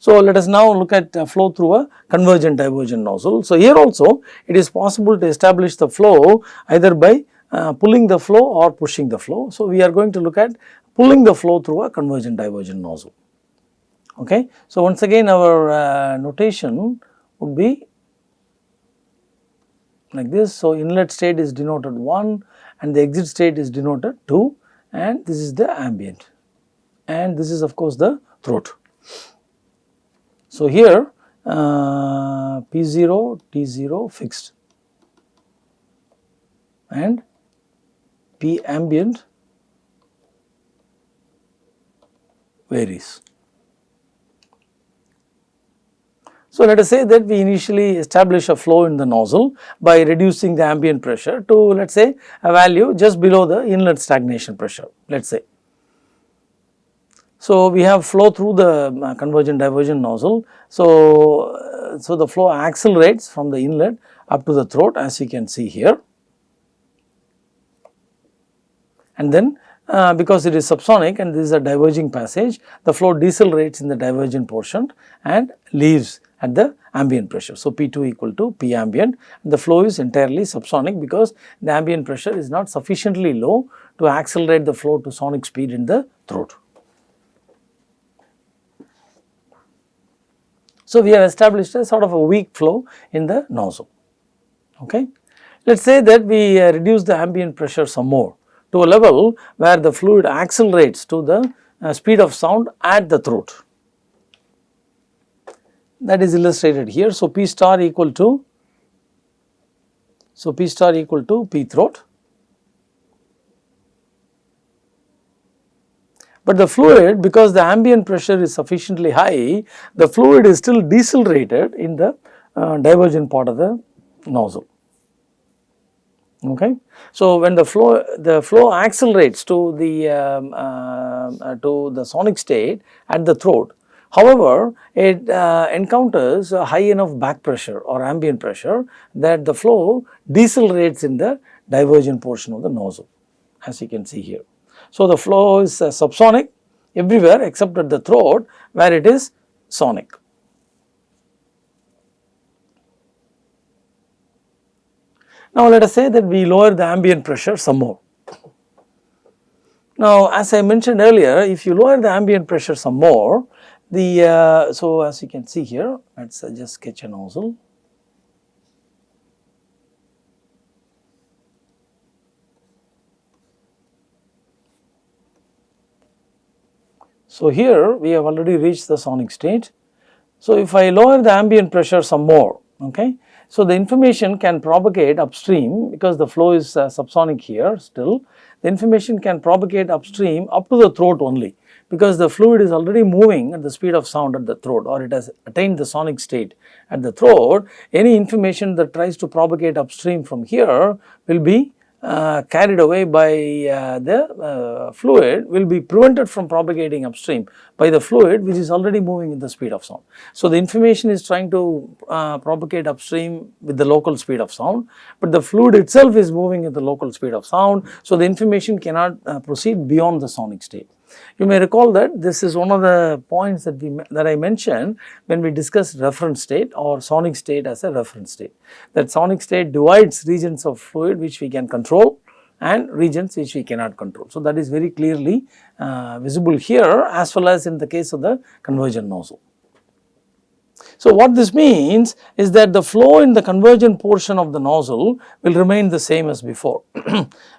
So, let us now look at uh, flow through a convergent divergent nozzle. So, here also it is possible to establish the flow either by uh, pulling the flow or pushing the flow. So, we are going to look at pulling the flow through a convergent divergent nozzle. Okay. So, once again our uh, notation would be like this. So, inlet state is denoted 1 and the exit state is denoted 2 and this is the ambient and this is of course the throat. So, here uh, P0, T0 fixed and P ambient varies. So, let us say that we initially establish a flow in the nozzle by reducing the ambient pressure to let us say a value just below the inlet stagnation pressure let us say. So, we have flow through the uh, convergent divergent nozzle. So, uh, so the flow accelerates from the inlet up to the throat as you can see here and then uh, because it is subsonic and this is a diverging passage the flow decelerates in the divergent portion and leaves at the ambient pressure. So, P2 equal to P ambient the flow is entirely subsonic because the ambient pressure is not sufficiently low to accelerate the flow to sonic speed in the throat. So, we have established a sort of a weak flow in the nozzle. Okay. Let us say that we uh, reduce the ambient pressure some more to a level where the fluid accelerates to the uh, speed of sound at the throat that is illustrated here. So, P star equal to, so P star equal to P throat. But the fluid because the ambient pressure is sufficiently high, the fluid is still decelerated in the uh, divergent part of the nozzle. Okay. So, when the flow the flow accelerates to the um, uh, to the sonic state at the throat, However, it uh, encounters a high enough back pressure or ambient pressure that the flow decelerates in the divergent portion of the nozzle as you can see here. So, the flow is uh, subsonic everywhere except at the throat where it is sonic. Now, let us say that we lower the ambient pressure some more. Now, as I mentioned earlier, if you lower the ambient pressure some more, the uh, so as you can see here, let us uh, just sketch a nozzle. So here we have already reached the sonic state. So if I lower the ambient pressure some more, okay. So the information can propagate upstream because the flow is uh, subsonic here still. The information can propagate upstream up to the throat only because the fluid is already moving at the speed of sound at the throat or it has attained the sonic state at the throat, any information that tries to propagate upstream from here will be uh, carried away by uh, the uh, fluid will be prevented from propagating upstream by the fluid which is already moving with the speed of sound. So, the information is trying to uh, propagate upstream with the local speed of sound, but the fluid itself is moving at the local speed of sound. So, the information cannot uh, proceed beyond the sonic state. You may recall that this is one of the points that we that I mentioned when we discussed reference state or sonic state as a reference state. That sonic state divides regions of fluid which we can control and regions which we cannot control. So, that is very clearly uh, visible here as well as in the case of the convergent nozzle. So, what this means is that the flow in the convergent portion of the nozzle will remain the same as before,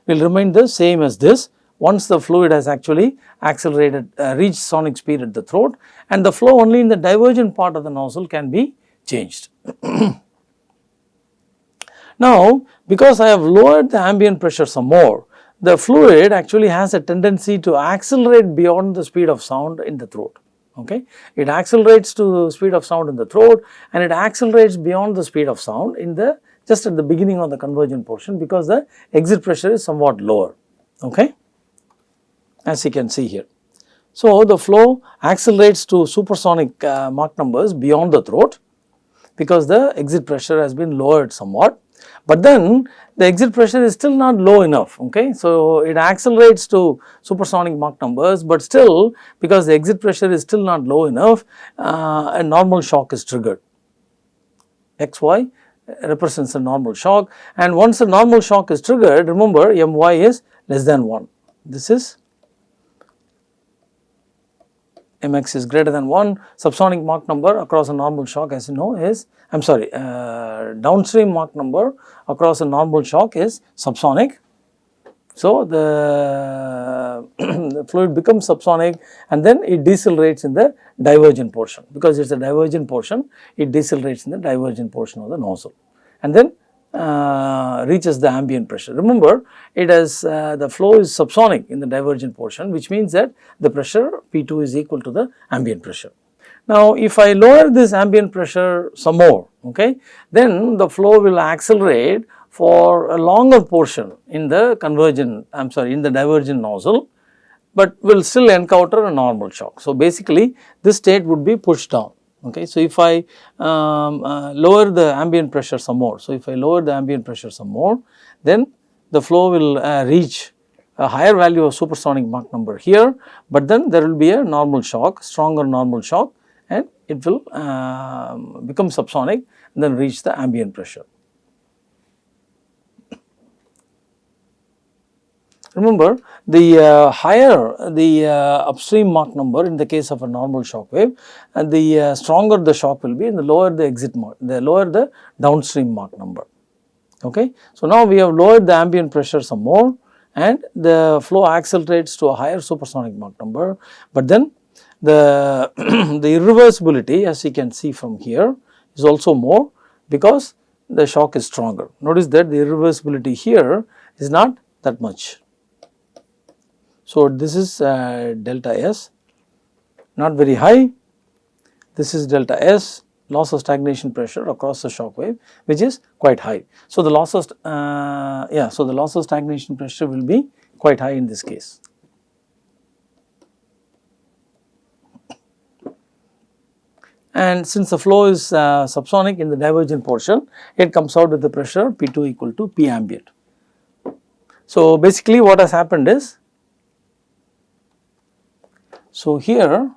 will remain the same as this once the fluid has actually accelerated uh, reached sonic speed at the throat and the flow only in the divergent part of the nozzle can be changed. now, because I have lowered the ambient pressure some more, the fluid actually has a tendency to accelerate beyond the speed of sound in the throat. Okay. It accelerates to the speed of sound in the throat and it accelerates beyond the speed of sound in the just at the beginning of the convergent portion because the exit pressure is somewhat lower. Okay as you can see here. So, the flow accelerates to supersonic uh, Mach numbers beyond the throat because the exit pressure has been lowered somewhat, but then the exit pressure is still not low enough okay. So, it accelerates to supersonic Mach numbers, but still because the exit pressure is still not low enough uh, a normal shock is triggered xy represents a normal shock and once a normal shock is triggered remember my is less than 1 this is mx is greater than 1 subsonic Mach number across a normal shock as you know is I am sorry uh, downstream Mach number across a normal shock is subsonic. So, the, the fluid becomes subsonic and then it decelerates in the divergent portion. Because it is a divergent portion it decelerates in the divergent portion of the nozzle. And then uh, reaches the ambient pressure. Remember it has uh, the flow is subsonic in the divergent portion which means that the pressure P2 is equal to the ambient pressure. Now if I lower this ambient pressure some more okay then the flow will accelerate for a longer portion in the convergent I am sorry in the divergent nozzle but will still encounter a normal shock. So basically this state would be pushed down Okay. So, if I um, uh, lower the ambient pressure some more, so if I lower the ambient pressure some more, then the flow will uh, reach a higher value of supersonic Mach number here, but then there will be a normal shock, stronger normal shock and it will uh, become subsonic and then reach the ambient pressure. Remember the uh, higher the uh, upstream Mach number in the case of a normal shock wave and the uh, stronger the shock will be and the lower the exit Mach, the lower the downstream Mach number. Okay. So, now we have lowered the ambient pressure some more and the flow accelerates to a higher supersonic Mach number, but then the, the irreversibility as you can see from here is also more because the shock is stronger. Notice that the irreversibility here is not that much. So, this is uh, delta S not very high, this is delta S loss of stagnation pressure across the shock wave which is quite high. So, the loss of uh, yeah, so the loss of stagnation pressure will be quite high in this case. And since the flow is uh, subsonic in the divergent portion, it comes out with the pressure P2 equal to P ambient. So, basically what has happened is so, here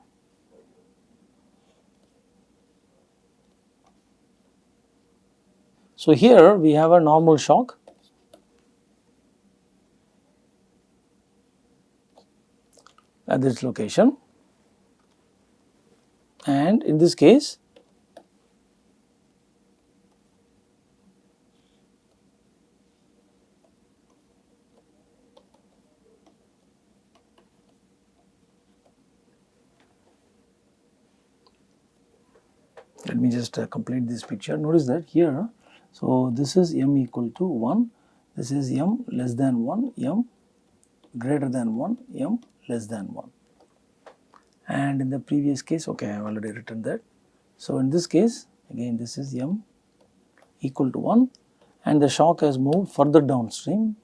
So, here we have a normal shock. At this location. And in this case let me just uh, complete this picture. Notice that here, so this is m equal to 1, this is m less than 1, m greater than 1, m less than 1. And in the previous case, okay, I have already written that. So, in this case, again this is m equal to 1 and the shock has moved further downstream.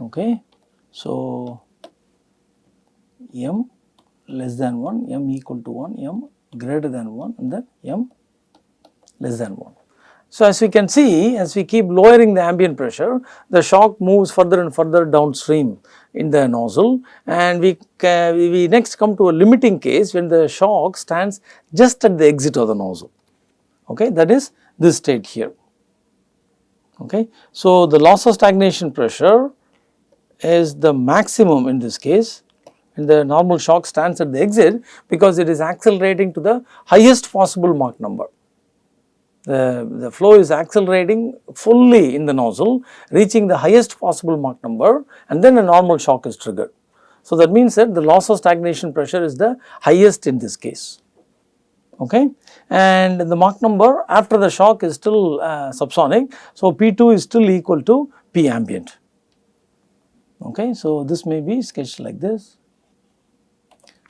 Okay. So, m less than 1, m equal to 1, m greater than 1 and then m less than 1. So, as we can see as we keep lowering the ambient pressure the shock moves further and further downstream in the nozzle and we, we next come to a limiting case when the shock stands just at the exit of the nozzle okay that is this state here okay. So, the loss of stagnation pressure is the maximum in this case and the normal shock stands at the exit because it is accelerating to the highest possible Mach number. The, the flow is accelerating fully in the nozzle reaching the highest possible Mach number and then a normal shock is triggered. So, that means that the loss of stagnation pressure is the highest in this case okay and the Mach number after the shock is still uh, subsonic. So, P2 is still equal to P ambient okay. So, this may be sketched like this.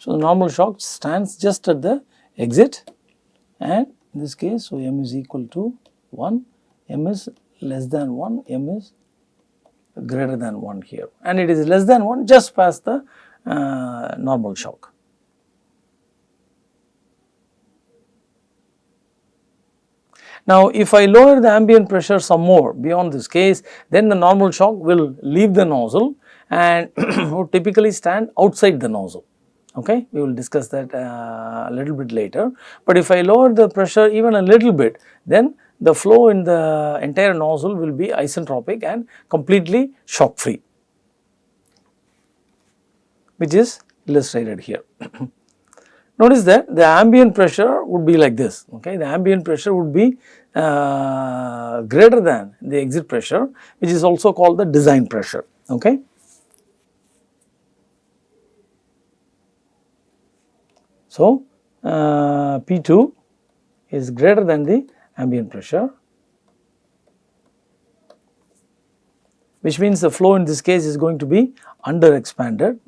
So, the normal shock stands just at the exit and in this case, so m is equal to 1, m is less than 1, m is greater than 1 here and it is less than 1 just past the uh, normal shock. Now, if I lower the ambient pressure some more beyond this case, then the normal shock will leave the nozzle and would typically stand outside the nozzle. Okay, we will discuss that uh, a little bit later. But if I lower the pressure even a little bit, then the flow in the entire nozzle will be isentropic and completely shock free, which is illustrated here. Notice that the ambient pressure would be like this, okay. The ambient pressure would be uh, greater than the exit pressure, which is also called the design pressure, okay. So, uh, P2 is greater than the ambient pressure, which means the flow in this case is going to be under expanded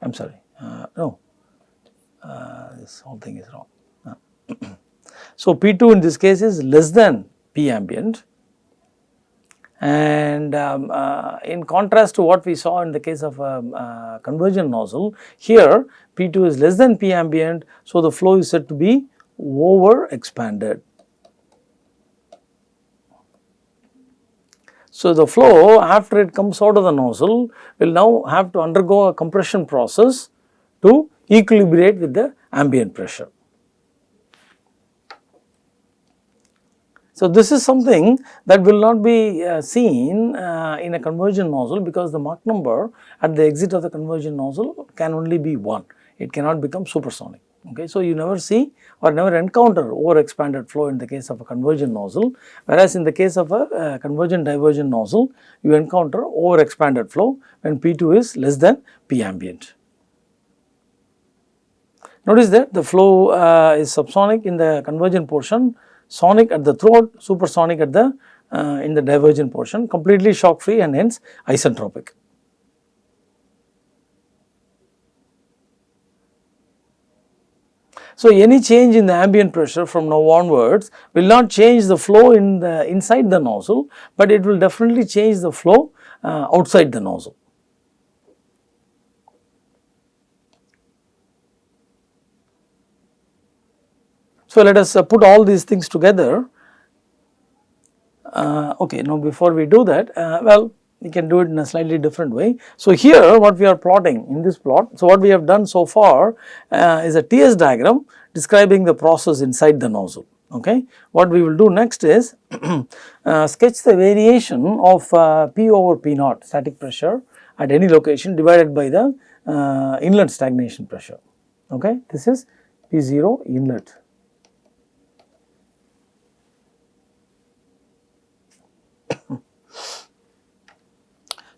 I am sorry, uh, no, uh, this whole thing is wrong. Uh, so, P2 in this case is less than P ambient and um, uh, in contrast to what we saw in the case of a um, uh, convergent nozzle, here P2 is less than P ambient. So, the flow is said to be over expanded. So, the flow after it comes out of the nozzle will now have to undergo a compression process to equilibrate with the ambient pressure. So, this is something that will not be uh, seen uh, in a convergent nozzle because the Mach number at the exit of the convergent nozzle can only be 1, it cannot become supersonic. Okay. So, you never see or never encounter over expanded flow in the case of a convergent nozzle, whereas in the case of a uh, convergent divergent nozzle, you encounter over expanded flow when P2 is less than P ambient. Notice that the flow uh, is subsonic in the convergent portion, sonic at the throat, supersonic at the uh, in the divergent portion, completely shock free and hence isentropic. So, any change in the ambient pressure from now onwards will not change the flow in the inside the nozzle, but it will definitely change the flow uh, outside the nozzle. So, let us uh, put all these things together. Uh, okay, now before we do that, uh, well we can do it in a slightly different way. So, here what we are plotting in this plot, so what we have done so far uh, is a TS diagram describing the process inside the nozzle. Okay. What we will do next is uh, sketch the variation of uh, P over P naught static pressure at any location divided by the inlet stagnation pressure. Okay. This is P 0 inlet.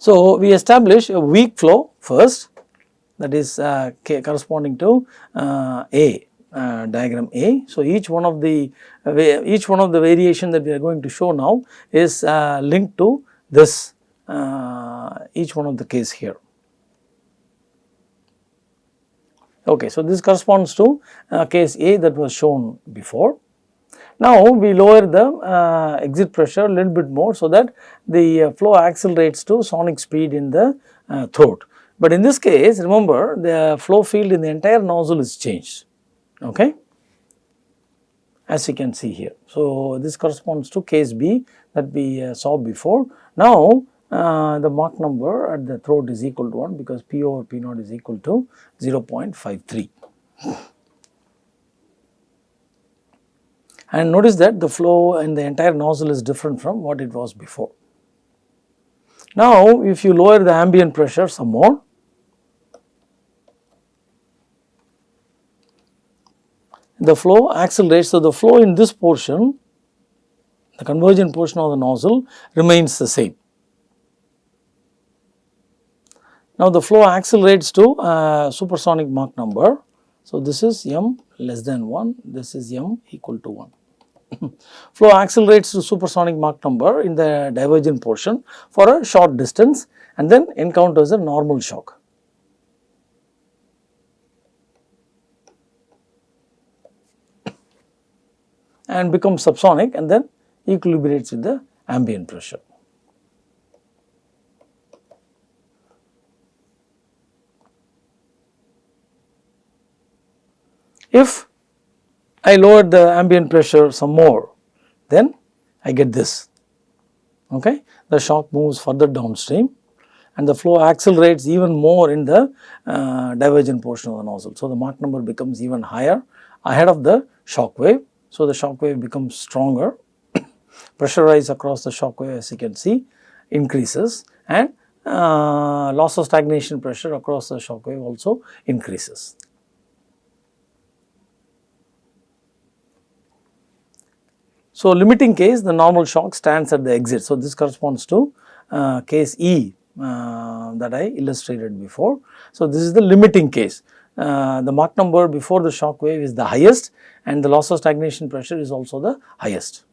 So, we establish a weak flow first that is uh, corresponding to uh, A uh, diagram A. So, each one of the each one of the variation that we are going to show now is uh, linked to this uh, each one of the case here. Okay, so this corresponds to uh, case A that was shown before. Now, we lower the uh, exit pressure a little bit more so that the uh, flow accelerates to sonic speed in the uh, throat. But in this case remember the flow field in the entire nozzle is changed okay, as you can see here. So, this corresponds to case B that we uh, saw before. Now, uh, the Mach number at the throat is equal to 1 because P over P naught is equal to 0.53. and notice that the flow in the entire nozzle is different from what it was before. Now, if you lower the ambient pressure some more, the flow accelerates. So, the flow in this portion, the convergent portion of the nozzle remains the same. Now, the flow accelerates to uh, supersonic Mach number. So, this is m less than 1, this is m equal to 1. Flow accelerates to supersonic Mach number in the divergent portion for a short distance and then encounters a normal shock. and becomes subsonic and then equilibrates with the ambient pressure. If I lower the ambient pressure some more, then I get this, okay. The shock moves further downstream and the flow accelerates even more in the uh, divergent portion of the nozzle. So, the Mach number becomes even higher ahead of the shock wave. So, the shock wave becomes stronger, pressure rise across the shock wave as you can see increases and uh, loss of stagnation pressure across the shock wave also increases. So, limiting case the normal shock stands at the exit. So, this corresponds to uh, case E uh, that I illustrated before. So, this is the limiting case. Uh, the Mach number before the shock wave is the highest and the loss of stagnation pressure is also the highest.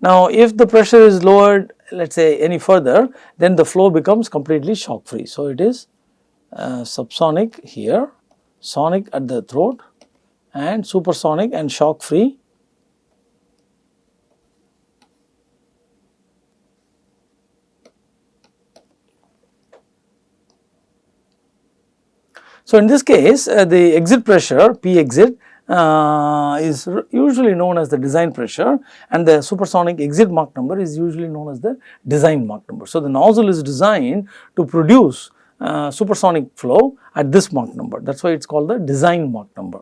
Now, if the pressure is lowered let us say any further then the flow becomes completely shock free. So, it is uh, subsonic here, sonic at the throat and supersonic and shock free So, in this case uh, the exit pressure P exit uh, is usually known as the design pressure and the supersonic exit Mach number is usually known as the design Mach number. So, the nozzle is designed to produce uh, supersonic flow at this Mach number that is why it is called the design Mach number.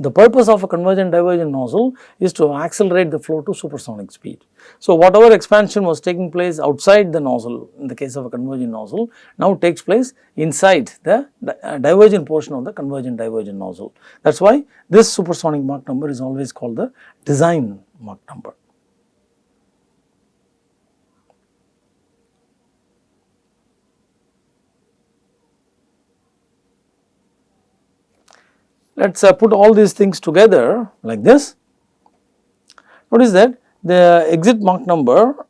The purpose of a convergent divergent nozzle is to accelerate the flow to supersonic speed. So, whatever expansion was taking place outside the nozzle in the case of a convergent nozzle now takes place inside the uh, divergent portion of the convergent divergent nozzle. That is why this supersonic Mach number is always called the design Mach number. Let us uh, put all these things together like this. Notice that the exit Mach number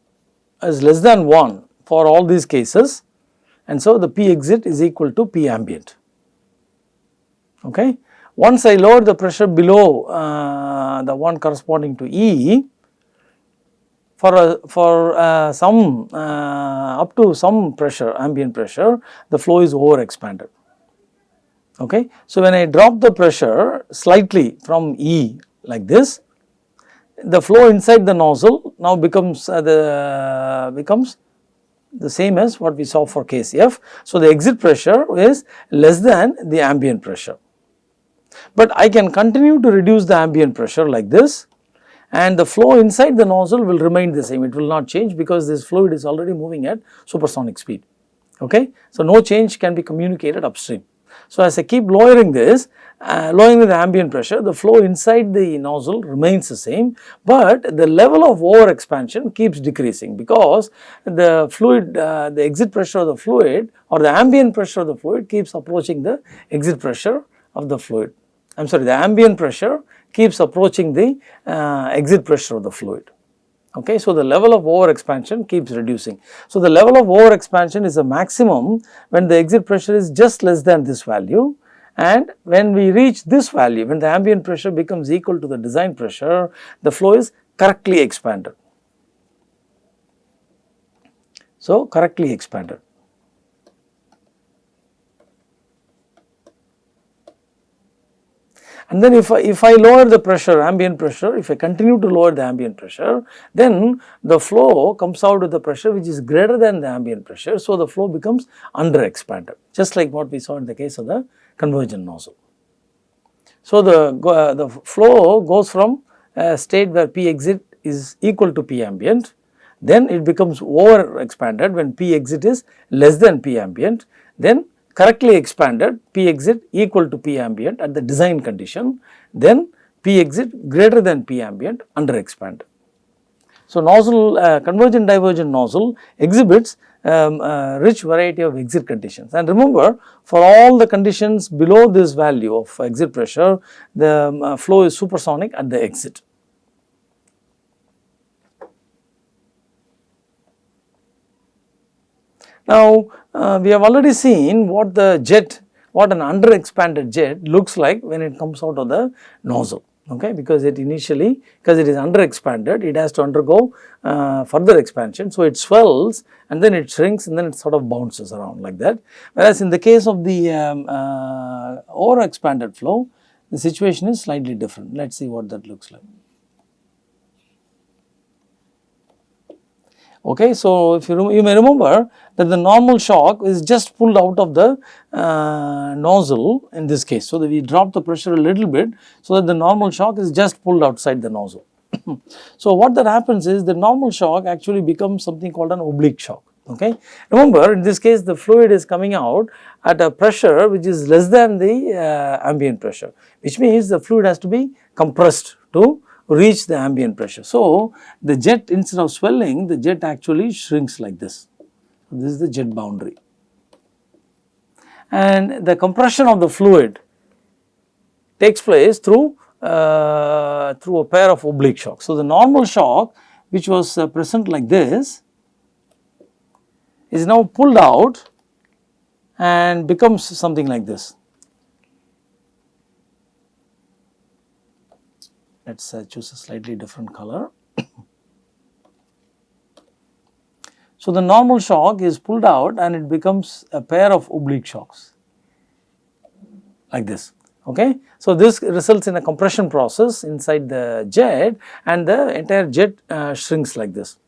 is less than 1 for all these cases and so the P exit is equal to P ambient. Okay. Once I lower the pressure below uh, the one corresponding to E for a, for uh, some uh, up to some pressure ambient pressure the flow is over expanded Okay. So, when I drop the pressure slightly from E like this, the flow inside the nozzle now becomes uh, the becomes the same as what we saw for case F. So, the exit pressure is less than the ambient pressure. But I can continue to reduce the ambient pressure like this and the flow inside the nozzle will remain the same, it will not change because this fluid is already moving at supersonic speed. Okay? So, no change can be communicated upstream. So, as I keep lowering this, uh, lowering the ambient pressure, the flow inside the nozzle remains the same, but the level of over expansion keeps decreasing because the fluid, uh, the exit pressure of the fluid or the ambient pressure of the fluid keeps approaching the exit pressure of the fluid. I am sorry, the ambient pressure keeps approaching the uh, exit pressure of the fluid. Okay, so the level of over expansion keeps reducing. So the level of over expansion is a maximum when the exit pressure is just less than this value and when we reach this value, when the ambient pressure becomes equal to the design pressure, the flow is correctly expanded. So correctly expanded. And then if I, if I lower the pressure, ambient pressure, if I continue to lower the ambient pressure, then the flow comes out with the pressure which is greater than the ambient pressure. So, the flow becomes under expanded, just like what we saw in the case of the convergent nozzle. So, the, uh, the flow goes from a state where P exit is equal to P ambient, then it becomes over expanded when P exit is less than P ambient, then correctly expanded P exit equal to P ambient at the design condition, then P exit greater than P ambient under expanded. So, nozzle uh, convergent divergent nozzle exhibits um, a rich variety of exit conditions and remember for all the conditions below this value of exit pressure the um, uh, flow is supersonic at the exit. Now, uh, we have already seen what the jet, what an under expanded jet looks like when it comes out of the nozzle. okay, because it initially because it is under expanded it has to undergo uh, further expansion. So, it swells and then it shrinks and then it sort of bounces around like that. Whereas, in the case of the um, uh, over expanded flow the situation is slightly different. Let us see what that looks like. Okay, so if you, you may remember that the normal shock is just pulled out of the uh, nozzle in this case. So, that we drop the pressure a little bit so that the normal shock is just pulled outside the nozzle. so, what that happens is the normal shock actually becomes something called an oblique shock. Okay. Remember in this case the fluid is coming out at a pressure which is less than the uh, ambient pressure which means the fluid has to be compressed to reach the ambient pressure. So, the jet instead of swelling the jet actually shrinks like this. This is the jet boundary and the compression of the fluid takes place through uh, through a pair of oblique shocks. So, the normal shock which was uh, present like this is now pulled out and becomes something like this. Let us uh, choose a slightly different color. so, the normal shock is pulled out and it becomes a pair of oblique shocks like this. Okay. So, this results in a compression process inside the jet and the entire jet uh, shrinks like this.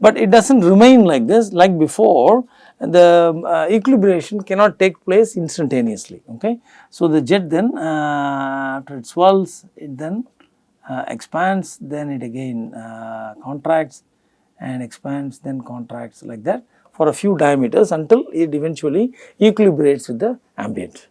But it does not remain like this like before the uh, equilibration cannot take place instantaneously. Okay. So, the jet then uh, after it swells it then expands then it again uh, contracts and expands then contracts like that for a few diameters until it eventually equilibrates with the ambient.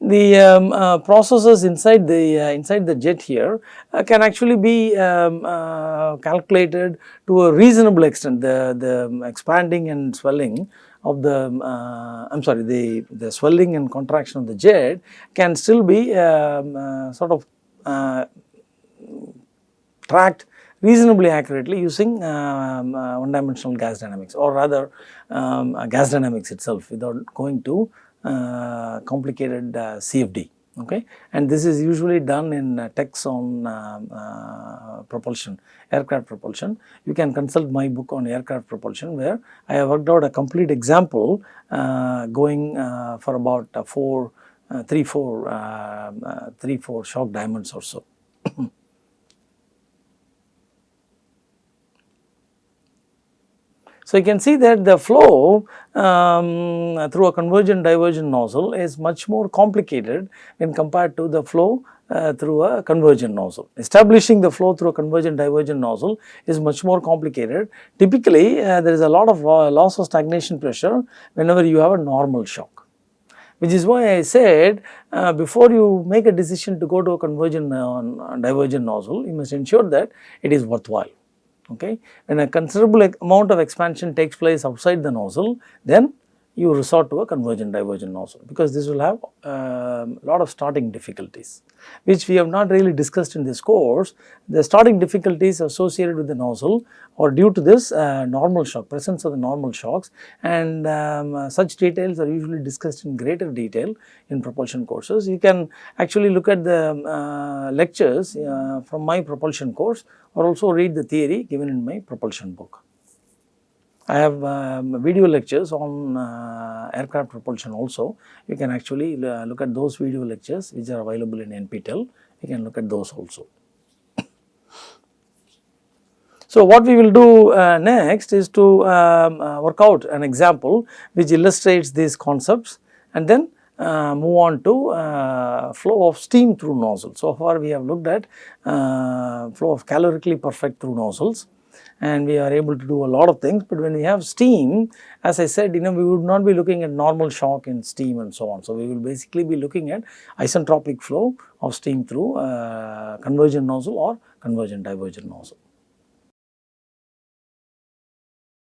The um, uh, processes inside the uh, inside the jet here uh, can actually be um, uh, calculated to a reasonable extent the the expanding and swelling of the I am sorry the the swelling and contraction of the jet can still be um, sort of uh, tracked reasonably accurately using um, uh, one dimensional gas dynamics or rather um, uh, gas dynamics itself without going to uh, complicated uh, CFD okay? And this is usually done in uh, texts on uh, propulsion aircraft propulsion. You can consult my book on aircraft propulsion where I have worked out a complete example going for about 4 uh, 3 4 uh, uh, 3 4 shock diamonds or so. So, you can see that the flow um, through a convergent divergent nozzle is much more complicated when compared to the flow uh, through a convergent nozzle. Establishing the flow through a convergent divergent nozzle is much more complicated. Typically, uh, there is a lot of loss of stagnation pressure whenever you have a normal shock which is why I said uh, before you make a decision to go to a convergent uh, divergent nozzle, you must ensure that it is worthwhile. Okay. When a considerable amount of expansion takes place outside the nozzle, then you resort to a convergent divergent nozzle because this will have a um, lot of starting difficulties which we have not really discussed in this course. The starting difficulties associated with the nozzle or due to this uh, normal shock, presence of the normal shocks and um, uh, such details are usually discussed in greater detail in propulsion courses. You can actually look at the uh, lectures uh, from my propulsion course or also read the theory given in my propulsion book. I have um, video lectures on uh, aircraft propulsion also. You can actually uh, look at those video lectures which are available in NPTEL. You can look at those also. So, what we will do uh, next is to um, uh, work out an example which illustrates these concepts and then uh, move on to uh, flow of steam through nozzle. So far we have looked at uh, flow of calorically perfect through nozzles and we are able to do a lot of things. But when we have steam, as I said, you know, we would not be looking at normal shock in steam and so on. So, we will basically be looking at isentropic flow of steam through uh, convergent nozzle or convergent divergent nozzle.